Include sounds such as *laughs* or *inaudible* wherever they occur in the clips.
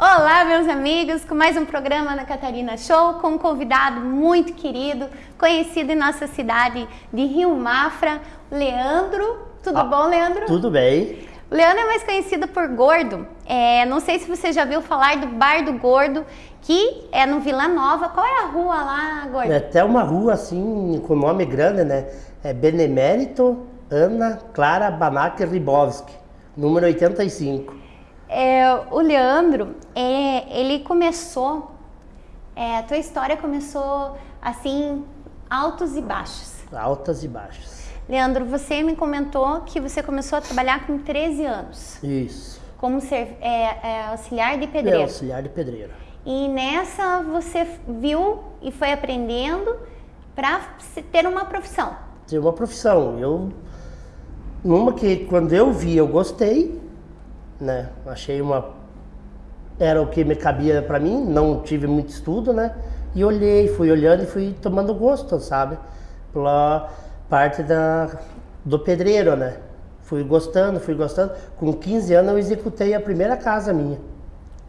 Olá, meus amigos, com mais um programa na Catarina Show, com um convidado muito querido, conhecido em nossa cidade de Rio Mafra, Leandro. Tudo ah, bom, Leandro? Tudo bem. O Leandro é mais conhecido por Gordo. É, não sei se você já viu falar do Bar do Gordo, que é no Vila Nova. Qual é a rua lá, Gordo? É até uma rua assim, com nome grande, né? É Benemérito Ana Clara Banac Ribowski, número 85. É, o Leandro, é, ele começou, é, a tua história começou assim, altos e baixos. Altas e baixas. Leandro, você me comentou que você começou a trabalhar com 13 anos. Isso. Como ser é, é, auxiliar de pedreiro. É, auxiliar de pedreiro. E nessa você viu e foi aprendendo para ter uma profissão. Ter uma profissão. Eu, numa que quando eu vi eu gostei, né? Achei uma era o que me cabia para mim, não tive muito estudo, né? E olhei, fui olhando e fui tomando gosto, sabe? Pela parte da, do pedreiro, né? Fui gostando, fui gostando. Com 15 anos eu executei a primeira casa minha.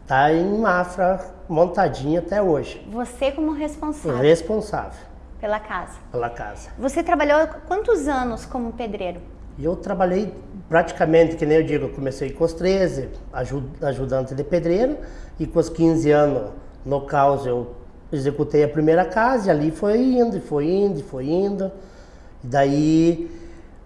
Tá em Mafra, montadinha até hoje. Você como responsável? Responsável. Pela casa? Pela casa. Você trabalhou quantos anos como pedreiro? Eu trabalhei praticamente, que nem eu digo, eu comecei com os 13, ajud, ajudante de pedreiro, e com os 15 anos, no caos, eu executei a primeira casa, e ali foi indo, foi indo, foi indo. Daí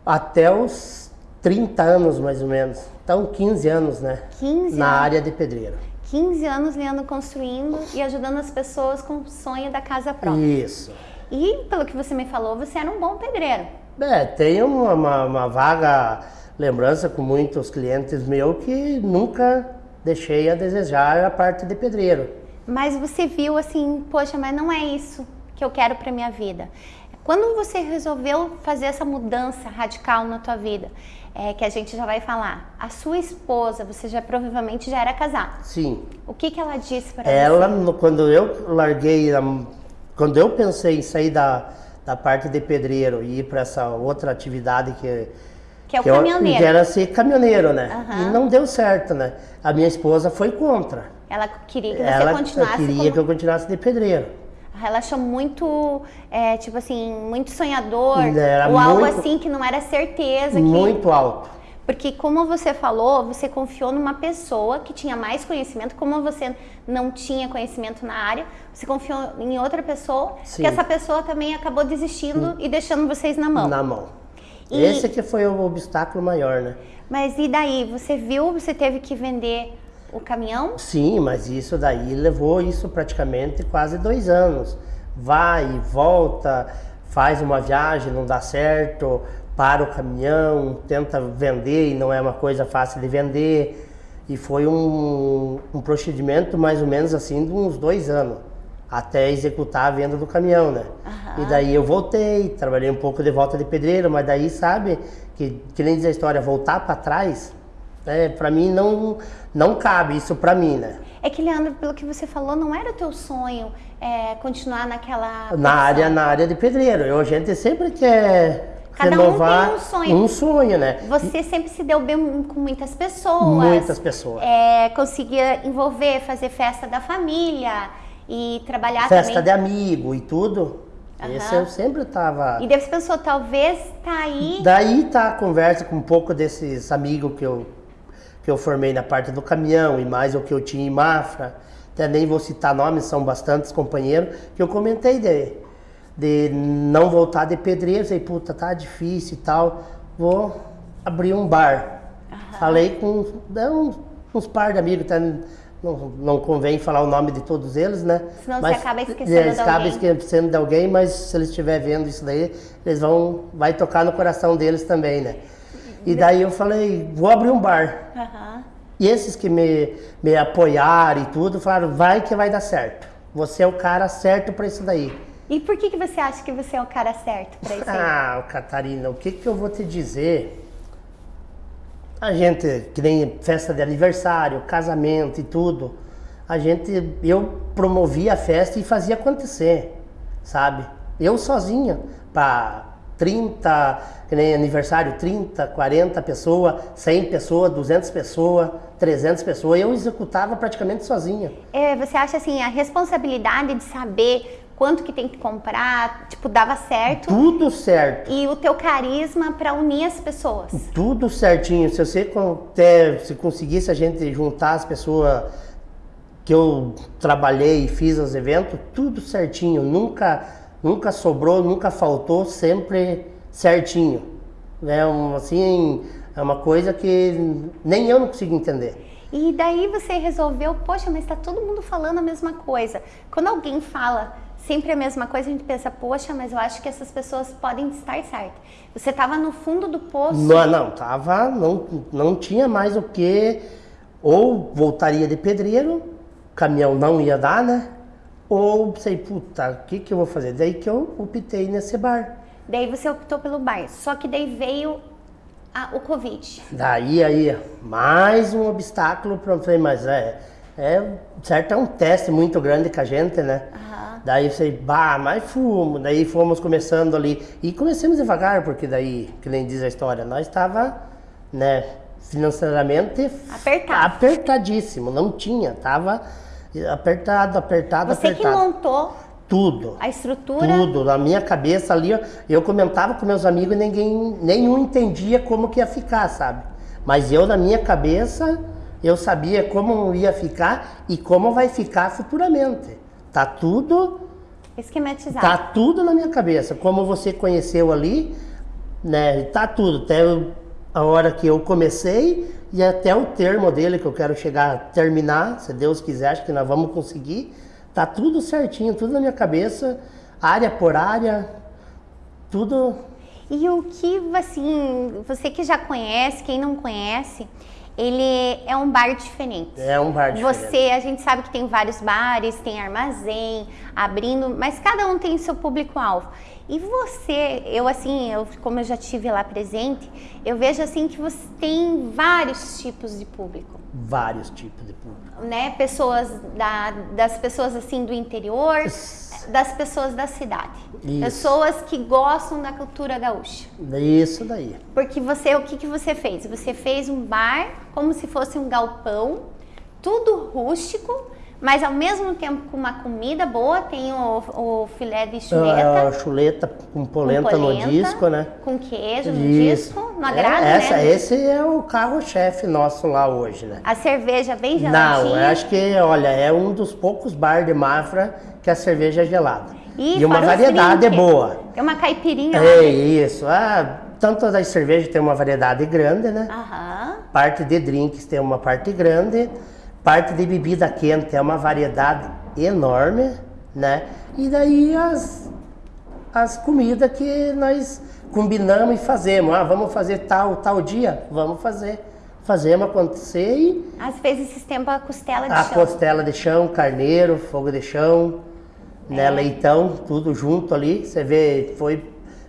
até os 30 anos mais ou menos. Então 15 anos, né? 15 Na área de pedreiro. 15 anos Leandro construindo e ajudando as pessoas com o sonho da casa própria. Isso. E pelo que você me falou, você era um bom pedreiro. É, tenho uma, uma, uma vaga lembrança com muitos clientes meus que nunca deixei a desejar a parte de pedreiro. Mas você viu assim, poxa, mas não é isso que eu quero para minha vida. Quando você resolveu fazer essa mudança radical na tua vida, é, que a gente já vai falar, a sua esposa, você já provavelmente já era casado. Sim. O que, que ela disse para você? Ela, quando eu larguei, quando eu pensei em sair da, da parte de pedreiro e ir para essa outra atividade que que é o que caminhoneiro. Eu, que era ser caminhoneiro, né? Uhum. E não deu certo, né? A minha esposa foi contra. Ela queria que você ela continuasse. Ela queria como... que eu continuasse de pedreiro ela achou muito, é, tipo assim, muito sonhador. Era ou algo assim que não era certeza. Muito que... alto. Porque como você falou, você confiou numa pessoa que tinha mais conhecimento, como você não tinha conhecimento na área, você confiou em outra pessoa, Sim. que essa pessoa também acabou desistindo e deixando vocês na mão. Na mão. E... Esse que foi o obstáculo maior, né? Mas e daí? Você viu, você teve que vender o caminhão? Sim, mas isso daí levou isso praticamente quase dois anos. Vai e volta, faz uma viagem, não dá certo, para o caminhão, tenta vender e não é uma coisa fácil de vender. E foi um, um procedimento mais ou menos assim de uns dois anos, até executar a venda do caminhão, né? Uhum. E daí eu voltei, trabalhei um pouco de volta de pedreiro, mas daí sabe, que, que nem diz a história, voltar para trás é, para mim não, não cabe isso para mim, né? É que, Leandro, pelo que você falou, não era o teu sonho é, continuar naquela... Na área, na área de pedreiro. Eu, a gente sempre quer Cada renovar um tem um sonho. Um sonho, né? Você e... sempre se deu bem com muitas pessoas. Muitas pessoas. É, conseguia envolver, fazer festa da família e trabalhar festa também. de amigo e tudo. Uhum. Esse eu sempre tava... E daí você pensou, talvez tá aí... Daí tá a conversa com um pouco desses amigos que eu que eu formei na parte do caminhão e mais o que eu tinha em Mafra, até nem vou citar nomes, são bastantes companheiros, que eu comentei de, de não voltar de pedreiro, sei, puta, tá difícil e tal, vou abrir um bar. Uhum. Falei com uns, uns par de amigos, tá, não, não convém falar o nome de todos eles, né? Senão mas, você acaba esquecendo eles de alguém. acaba esquecendo de alguém, mas se eles estiverem vendo isso daí, eles vão, vai tocar no coração deles também, né? E daí eu falei, vou abrir um bar. Uhum. E esses que me, me apoiaram e tudo, falaram, vai que vai dar certo. Você é o cara certo para isso daí. E por que, que você acha que você é o cara certo para isso *laughs* Ah, Catarina, o que, que eu vou te dizer? A gente, que nem festa de aniversário, casamento e tudo, a gente, eu promovia a festa e fazia acontecer, sabe? Eu sozinha, para 30, que nem aniversário, 30, 40 pessoas, 100 pessoas, 200 pessoas, 300 pessoas. Eu executava praticamente sozinha. É, você acha assim, a responsabilidade de saber quanto que tem que comprar, tipo, dava certo? Tudo certo. E o teu carisma para unir as pessoas? Tudo certinho. Se você até, se conseguisse a gente juntar as pessoas que eu trabalhei e fiz os eventos, tudo certinho. Nunca nunca sobrou, nunca faltou, sempre certinho. É um, assim, é uma coisa que nem eu não consigo entender. E daí você resolveu, poxa, mas está todo mundo falando a mesma coisa. Quando alguém fala sempre a mesma coisa, a gente pensa, poxa, mas eu acho que essas pessoas podem estar certas. Você estava no fundo do poço. Não, não, tava, não, não tinha mais o que, ou voltaria de pedreiro, caminhão não ia dar, né? Ou pensei, puta, o que, que eu vou fazer? Daí que eu optei nesse bar. Daí você optou pelo bar, só que daí veio a, o Covid. Daí aí, mais um obstáculo para mas é, é, certo, é um teste muito grande com a gente, né? Uhum. Daí você, bah, mais fumo. Daí fomos começando ali. E começamos devagar, porque daí, que nem diz a história, nós estava, né, financeiramente Apertado. apertadíssimo. Não tinha, tava apertado, apertado, Você apertado. que montou tudo. A estrutura? Tudo. Na minha cabeça ali, eu comentava com meus amigos e ninguém, nenhum entendia como que ia ficar, sabe? Mas eu, na minha cabeça, eu sabia como ia ficar e como vai ficar futuramente. Tá tudo... Esquematizado. Tá tudo na minha cabeça. Como você conheceu ali, né? Tá tudo. Até a hora que eu comecei e até o termo dele que eu quero chegar a terminar, se Deus quiser, acho que nós vamos conseguir. Tá tudo certinho, tudo na minha cabeça, área por área, tudo. E o que, assim, você que já conhece, quem não conhece, ele é um bar diferente. É um bar diferente. Você, a gente sabe que tem vários bares, tem armazém, abrindo, mas cada um tem seu público-alvo. E você, eu assim, eu, como eu já tive lá presente, eu vejo assim que você tem vários tipos de público. Vários tipos de público. Né? Pessoas da, das pessoas assim do interior, das pessoas da cidade. Isso. Pessoas que gostam da cultura gaúcha. Isso daí. Porque você, o que, que você fez? Você fez um bar como se fosse um galpão, tudo rústico, mas ao mesmo tempo com uma comida boa, tem o, o filé de chuleta. A chuleta com polenta, com polenta, no disco, né? Com queijo no Isso. disco, no agrado, é, essa, né? Esse é o carro-chefe nosso lá hoje, né? A cerveja bem geladinha? Não, eu acho que, olha, é um dos poucos bar de Mafra que a cerveja é gelada. E, e uma variedade boa. É uma caipirinha. É isso. Ah, tanto das cervejas tem uma variedade grande, né? Aham. Parte de drinks tem uma parte grande. Parte de bebida quente é uma variedade enorme, né? E daí as, as comidas que nós combinamos e fazemos. Ah, vamos fazer tal, tal dia? Vamos fazer. Fazemos acontecer e... Às vezes esses tempos a costela de a chão. A costela de chão, carneiro, fogo de chão, né, leitão, tudo junto ali. Você vê, foi,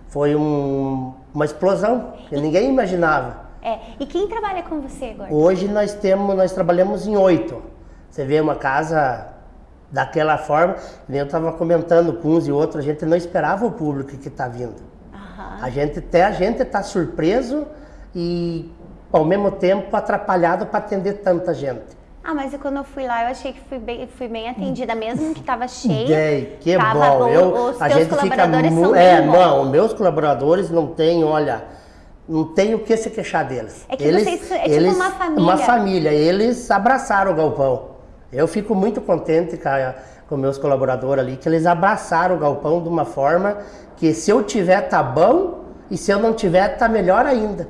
foi um, uma explosão que ninguém imaginava. É. E quem trabalha com você agora? Hoje nós temos, nós trabalhamos em oito. Você vê uma casa daquela forma, eu estava comentando com uns e outros, a gente não esperava o público que está vindo. Uhum. A gente até a gente está surpreso e ao mesmo tempo atrapalhado para atender tanta gente. Ah, mas quando eu fui lá, eu achei que fui bem, fui bem atendida, mesmo que estava cheia. É, que bom. bom. Eu, os a teus gente colaboradores fica são É, bem não, meus colaboradores não têm, olha, não tem o que se queixar deles. É que eles, vocês, é tipo eles, uma família. Uma família. Eles abraçaram o galpão. Eu fico muito contente com meus colaboradores ali, que eles abraçaram o galpão de uma forma que se eu tiver tá bom e se eu não tiver tá melhor ainda.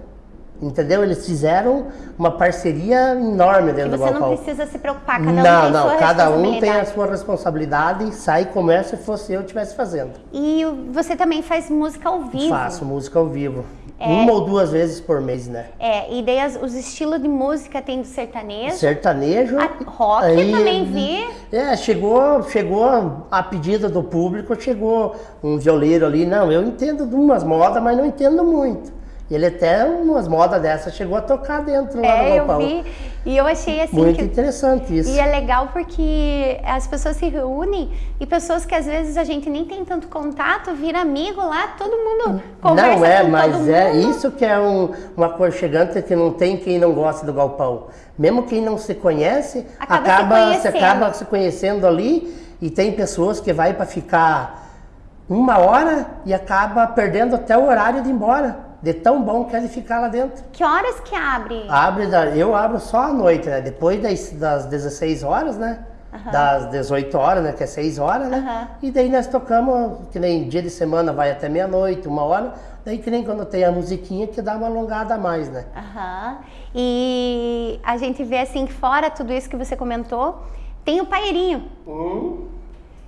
Entendeu? Eles fizeram uma parceria enorme dentro do galpão. Você não precisa se preocupar, cada um não, tem não, sua cada um tem a sua responsabilidade e sai como é se fosse eu estivesse fazendo. E você também faz música ao vivo? Faço música ao vivo. É, Uma ou duas vezes por mês, né? É, e daí as, os estilos de música tem do sertanejo. Sertanejo. A rock aí, também vi. É, chegou, chegou a pedido do público, chegou um violeiro ali. Não, eu entendo de umas modas, mas não entendo muito. Ele até umas modas dessas chegou a tocar dentro lá É, eu galpão. vi. E eu achei assim Muito que interessante isso. E é legal porque as pessoas se reúnem e pessoas que às vezes a gente nem tem tanto contato, vira amigo lá, todo mundo conversa Não é, mas é isso que é um, uma aconchegante que não tem quem não gosta do galpão. Mesmo quem não se conhece, Acaba se acaba, se conhecendo. acaba se conhecendo ali e tem pessoas que vai para ficar uma hora e acaba perdendo até o horário de ir embora. De tão bom que é de ficar lá dentro. Que horas que abre? Abre, eu abro só à noite, né? Depois das, das 16 horas, né? Das 18 horas, né? Que é 6 horas, né? Aham. E daí nós tocamos, que nem dia de semana vai até meia-noite, uma hora. Daí que nem quando tem a musiquinha que dá uma alongada a mais, né? Aham. E a gente vê assim que fora tudo isso que você comentou, tem o paeirinho,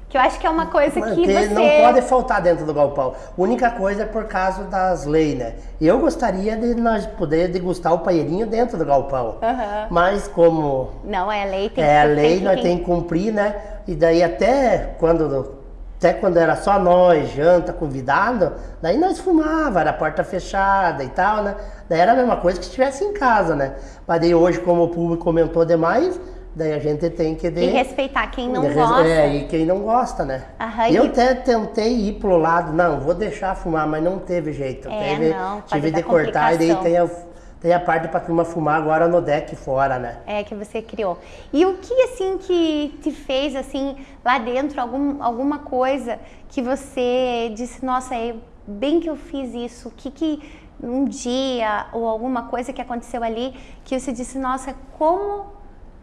que eu acho que é uma coisa que que você não pode faltar dentro do galpão. Única coisa é por causa das leis, né? Eu gostaria de nós poder degustar o paeirinho dentro do galpão. Aham. Mas como Não, é lei, tem é a que lei, tem nós temos que cumprir, né? E daí até quando até quando era só nós, janta, convidado, daí nós fumava, era porta fechada e tal, né? Daí era a mesma coisa que se estivesse em casa, né? Mas daí hoje, como o público comentou demais, daí a gente tem que... E respeitar quem não de gosta. É, e quem não gosta, né? Aham, E eu e- até tentei ir pro lado, não, vou deixar fumar, mas não teve jeito. É, teve, não, tive de cortar e daí tem a, tem a parte pra turma fumar agora no deck fora, né? É, que você criou. E o que, assim, que te fez, assim, lá dentro, algum, alguma coisa que você disse, nossa, é bem que eu fiz isso, o que que um dia, ou alguma coisa que aconteceu ali, que você disse, nossa, como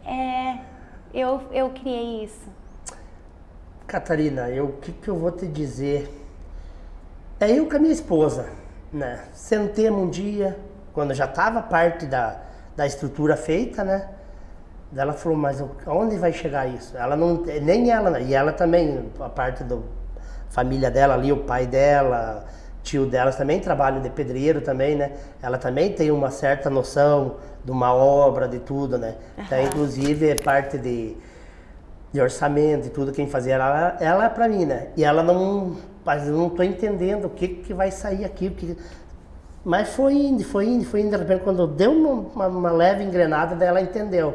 é, eu, eu criei isso? Catarina, o que, que eu vou te dizer? É eu com a minha esposa, né? Sentemos um dia, quando já estava parte da, da estrutura feita, né? Ela falou, mas o- aonde vai chegar isso? Ela não, nem ela, né? e ela também, a parte da família dela ali, o pai dela, tio delas também trabalham de pedreiro também, né? Ela também tem uma certa noção de uma obra, de tudo, né? Então, inclusive, parte de, de orçamento e tudo, quem fazia ela, ela é pra mim, né? E ela não, mas eu não tô entendendo o que que vai sair aqui, o que... Mas foi indo, foi indo, foi indo, de repente quando deu uma, uma- leve engrenada, daí ela entendeu.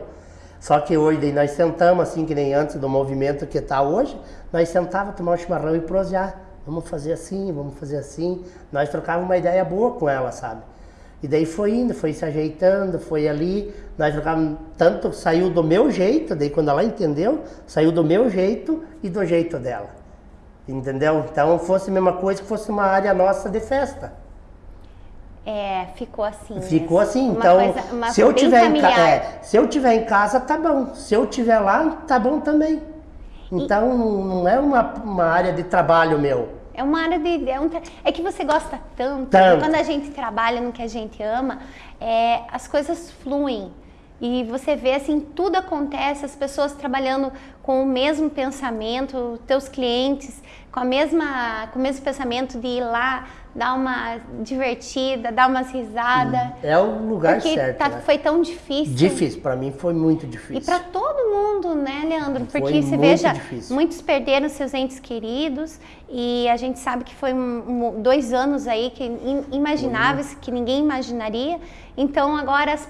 Só que hoje nós sentamos, assim, que nem antes do movimento que tá hoje, nós sentávamos, tomar um chimarrão e prosear. Vamos fazer assim, vamos fazer assim. Nós trocávamos uma ideia boa com ela, sabe? E daí foi indo, foi se ajeitando, foi ali. Nós trocávamos, tanto saiu do meu jeito, daí quando ela entendeu, saiu do meu jeito e do jeito dela. Entendeu? Então fosse a mesma coisa que fosse uma área nossa de festa. É, ficou assim. Ficou mesmo. assim, então coisa- se eu tiver em casa, familiar. se eu tiver em casa tá bom, se eu tiver lá tá bom também. Então não é uma, uma área de trabalho meu. É uma área de. É, um é que você gosta tanto. Tanto. Quando a gente trabalha no que a gente ama, é, as coisas fluem. E você vê assim, tudo acontece, as pessoas trabalhando com o mesmo pensamento, teus clientes com a mesma, com o mesmo pensamento de ir lá, dar uma divertida, dar umas risadas. É o lugar Porque certo. tá- né? foi tão difícil. Difícil, para mim foi muito difícil. E para todo mundo, né, Leandro? Foi Porque você muito veja, difícil. muitos perderam seus entes queridos e a gente sabe que foi um- um- dois anos aí que in- imagináveis, que ninguém imaginaria. Então agora as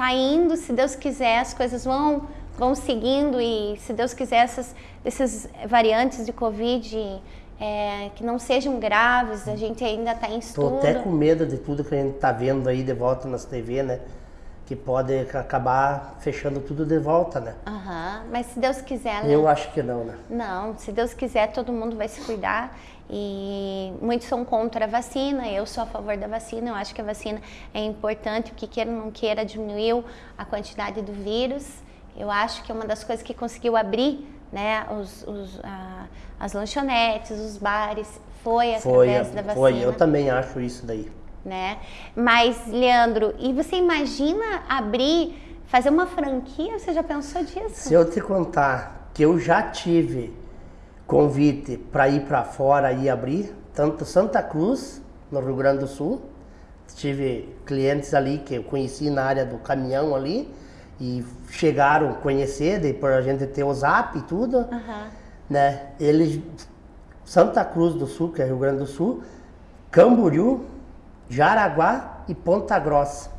pe- tá indo, se Deus quiser, as coisas vão vão seguindo e se Deus quiser essas essas variantes de Covid é, que não sejam graves, a gente ainda está em estudo. até com medo de tudo que a gente tá vendo aí de volta nas TV, né? Que pode acabar fechando tudo de volta, né? Aham, Mas se Deus quiser, né? Eu acho que não, né? Não, se Deus quiser, todo mundo vai se cuidar. E muitos são contra a vacina, eu sou a favor da vacina. Eu acho que a vacina é importante, o que queira ou não queira, diminuiu a quantidade do vírus. Eu acho que é uma das coisas que conseguiu abrir né, os, os, a- as lanchonetes, os bares, foi Foi, através da vacina foi. Eu também acho isso daí. né? Mas, Leandro, e você imagina abrir, fazer uma franquia? Você já pensou disso? Se eu te contar que eu já tive convite para ir para fora e abrir, tanto Santa Cruz, no Rio Grande do Sul, tive clientes ali que eu conheci na área do caminhão ali e chegaram a conhecer, depois a gente ter o zap e tudo, Aham. né? Eles, Santa Cruz do Sul, que é Rio Grande do Sul, Camboriú, Jaraguá e Ponta Grossa.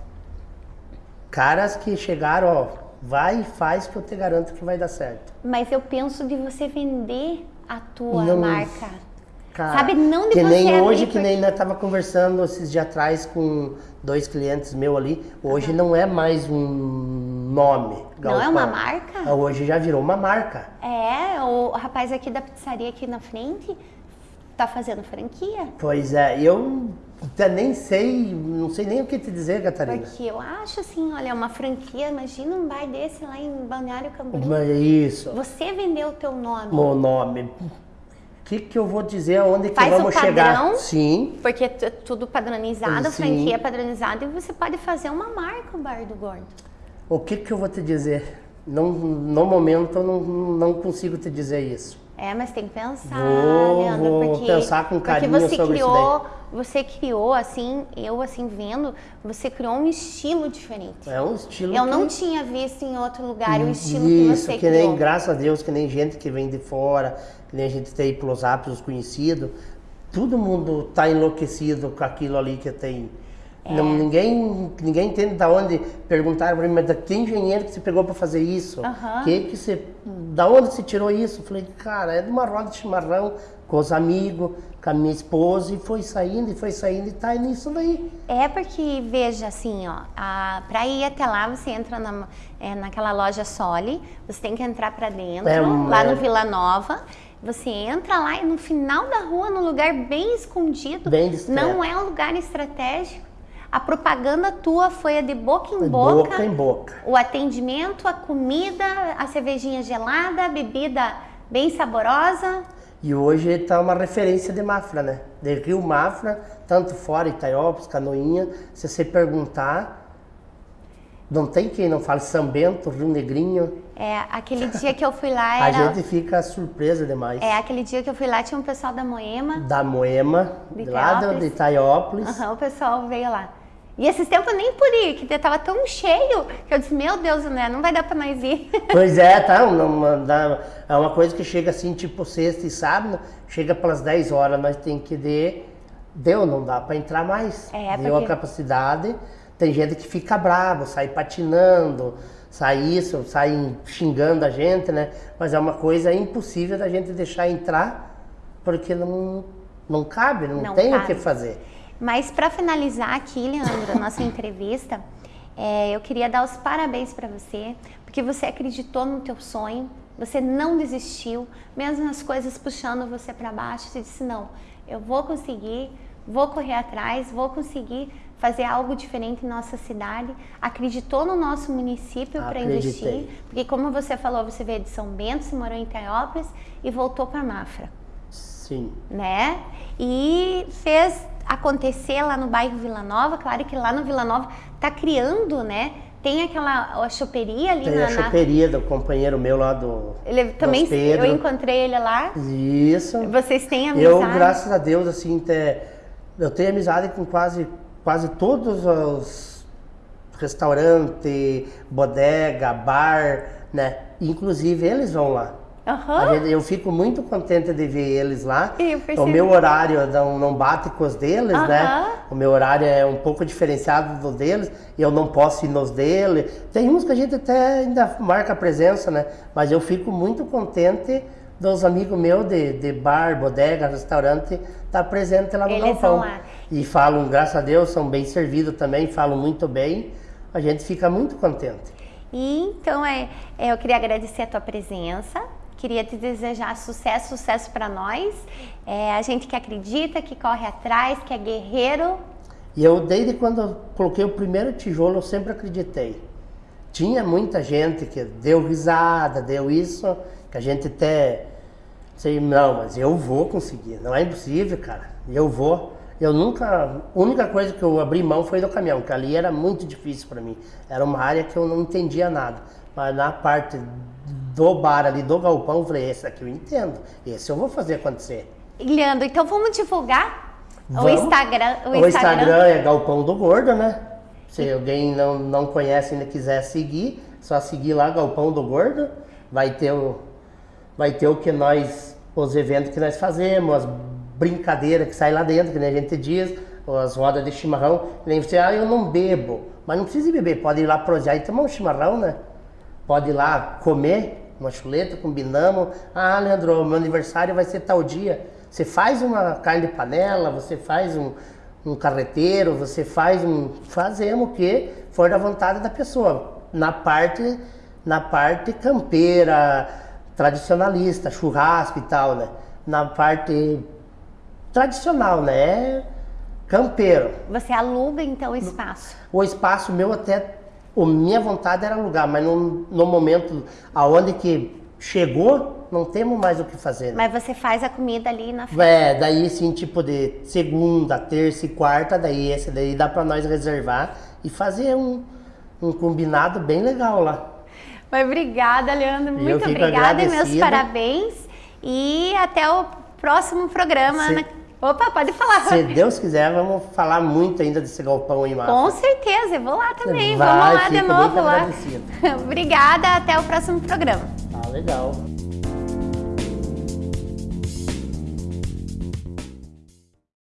Caras que chegaram, ó, vai e faz que eu te garanto que vai dar certo. Mas eu penso de você vender a tua Não, marca. Cara, Sabe, não de que nem abrir hoje, que porque- nem nós tava conversando esses dias atrás com dois clientes meus ali. Hoje não é mais um nome. Não é Galpão. uma marca? Hoje já virou uma marca. É, o rapaz aqui da pizzaria aqui na frente tá fazendo franquia. Pois é, eu até nem sei, não sei nem o que te dizer, Catarina. Porque eu acho assim, olha, uma franquia, imagina um bar desse lá em Balneário Camboriú. Mas é Isso, Você vendeu o teu nome. meu nome. O que, que eu vou dizer aonde que Faz o vamos padrão. chegar? Sim, Porque é tudo padronizado, a Sim. franquia é padronizada e você pode fazer uma marca o Bar do Gordo. o que, que eu vou te dizer? Não, no momento eu não, não consigo te dizer isso. É, mas tem que pensar, Vou- Leandro, vou porque, pensar com carinho porque você sobre isso criou, você criou assim, eu assim vendo, você criou um estilo diferente. É um estilo Eu que- não tinha visto em outro lugar o estilo que Isso, você que nem, criou. graças a Deus, que nem gente que vem de fora, que nem a gente tem pelos apps, os conhecidos, todo mundo tá enlouquecido com aquilo ali que tem. É. Não, ninguém, ninguém entende da onde perguntaram para mim, mas da que engenheiro que você pegou para fazer isso? Aham. Que que você, da onde você tirou isso? Eu falei, cara, é de uma roda de chimarrão com os amigos, com a minha esposa, e foi saindo, e foi saindo, e tá nisso daí. É porque, veja, assim, ó, a, pra ir até lá, você entra na, é, naquela loja Soli, você tem que entrar pra dentro, É, lá é. no Vila Nova. Você entra lá e no final da rua, num lugar bem escondido, Bem não é um lugar estratégico. A propaganda tua foi a de boca em De boca. boca em boca. O atendimento, a comida, a cervejinha gelada, a bebida bem saborosa. E hoje está uma referência de Mafra, né? De Rio Mafra, tanto fora, Itaiópolis, Canoinha. Se você perguntar, não tem quem não fale São Bento, Rio Negrinho. É, aquele dia que eu fui lá *laughs* A era. gente fica surpresa demais. É, aquele dia que eu fui lá tinha um pessoal da Moema. Da Moema, De lá de Itaiópolis. Aham, o pessoal veio lá. E esses tempos eu nem pude ir, que tava tão cheio que eu disse, meu Deus, né? Não vai dar pra nós ir. *laughs* Pois é, tá? Uma, é uma coisa que chega assim, tipo sexta e sábado, chega pelas 10 horas, nós tem que de. Deu, não dá para entrar mais. É, Deu porque- a capacidade. Tem gente que fica bravo, sai patinando, sai isso, sai xingando a gente, né? Mas é uma coisa impossível da gente deixar entrar, porque não, não cabe, não, Não tem o cabe. que fazer. Mas para finalizar aqui, Leandro, a nossa entrevista, é, eu queria dar os parabéns para você, porque você acreditou no teu sonho, você não desistiu, mesmo as coisas puxando você para baixo, você disse não, eu vou conseguir, vou correr atrás, vou conseguir fazer algo diferente em nossa cidade. Acreditou no nosso município para investir, porque como você falou, você veio de São Bento, se morou em Itaiópolis e voltou para Mafra Sim. né? E fez acontecer lá no bairro Vila Nova. Claro que lá no Vila Nova tá criando, né? Tem aquela a choperia ali Tem na, a na- choperia do companheiro meu lá do. Ele também Pedro. eu encontrei ele lá. Isso. Vocês têm amizade? Eu, graças a Deus, assim, te- eu tenho amizade com quase, quase todos os restaurantes, bodega, bar, né? Inclusive eles vão lá. Gente- eu fico muito contente de ver eles lá. O meu horário não, não bate com os deles, né? Aham. O meu horário é um pouco diferenciado do deles e eu não posso ir nos dele. Tem uns que a gente até ainda marca presença, né? Mas eu fico muito contente dos amigos meus de, de bar, bodega, restaurante, estar presente lá no Eles galpão. E falam, graças a Deus, são bem servidos também, falam muito bem. A gente fica muito contente. E então é, é, eu queria agradecer a tua presença. Queria te desejar sucesso, sucesso para nós. É, a gente que acredita, que corre atrás, que é guerreiro. E eu, desde quando eu coloquei o primeiro tijolo, eu sempre acreditei. Tinha muita gente que deu risada, deu isso, que a gente até. Sei, não, mas eu vou conseguir. Não é impossível, cara. Eu vou. Eu nunca. A única coisa que eu abri mão foi do caminhão, que ali era muito difícil para mim. Era uma área que eu não entendia nada. Mas na parte do bar ali, do galpão, eu falei: esse aqui eu entendo. Esse eu vou fazer acontecer. Leandro, então vamos divulgar o Vamos. Instagram. O, Instagram. é Galpão do Gordo, né? Se alguém não, não conhece e ainda quiser seguir, só seguir lá Galpão do Gordo. Vai ter o, vai ter o que nós, os eventos que nós fazemos, as brincadeiras que saem lá dentro, que nem a gente diz, as rodas de chimarrão. Nem você, ah, eu não bebo. Mas não precisa beber, pode ir lá prosear e tomar um chimarrão, né? Pode ir lá comer uma chuleta, combinamos. Ah, Leandro, meu aniversário vai ser tal dia. Você faz uma carne de panela, você faz um, um carreteiro, você faz um. Fazemos o que for da vontade da pessoa. Na parte, na parte campeira, tradicionalista, churrasco e tal, né? Na parte tradicional, né? Campeiro. Você aluga então o espaço? O espaço meu até, a minha vontade era alugar, mas no, no momento aonde que chegou, não temos mais o que fazer. Né? Mas você faz a comida ali na festa? É, daí sim, tipo de segunda, terça e quarta, daí esse daí dá para nós reservar e fazer um, um combinado bem legal lá. Mas obrigada, Leandro. Muito obrigada e meus parabéns. E até o próximo programa. Se... Opa, pode falar. Se Deus quiser, vamos falar muito ainda desse galpão aí, Márcia. Com certeza, eu vou lá também. Vai, vamos lá de novo lá. *laughs* Obrigada, até o próximo programa. Ah, legal.